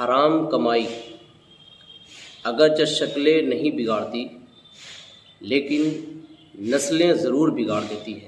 حرام کمائی اگرچہ شکلیں نہیں بگاڑتی لیکن نسلیں ضرور بگاڑ دیتی ہیں۔